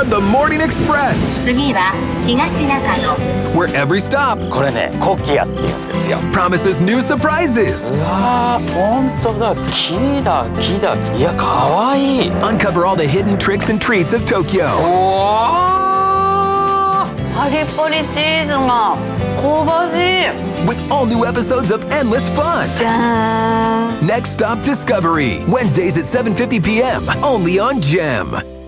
are the Morning Express, 次は東中野 where every stop これねコキアって言うんですよ promises new surprises. うわー本当だ木だ木だいやかわいいう Uncover all the hidden tricks and treats of Tokyo. わパリパリチーズが香ばしい with all new episodes of endless fun. じゃーん Next Stop Discovery, Wednesdays at 7:50 p.m. only on Gem.